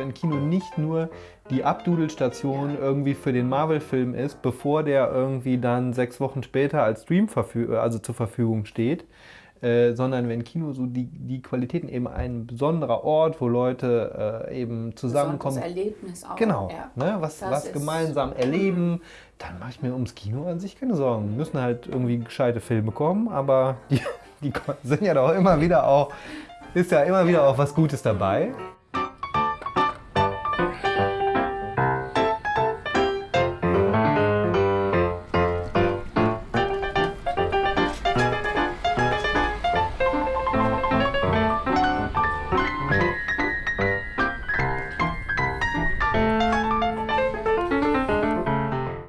wenn Kino nicht nur die Abdudelstation irgendwie für den Marvel-Film ist, bevor der irgendwie dann sechs Wochen später als Stream also zur Verfügung steht, äh, sondern wenn Kino so die, die Qualitäten eben ein besonderer Ort, wo Leute äh, eben zusammenkommen. Das Erlebnis auch. Genau, ja. ne, was, was gemeinsam mhm. erleben, dann mache ich mir ums Kino an sich keine Sorgen. Müssen halt irgendwie gescheite Filme kommen, aber die, die sind ja doch immer wieder auch, ist ja immer wieder auch was Gutes dabei.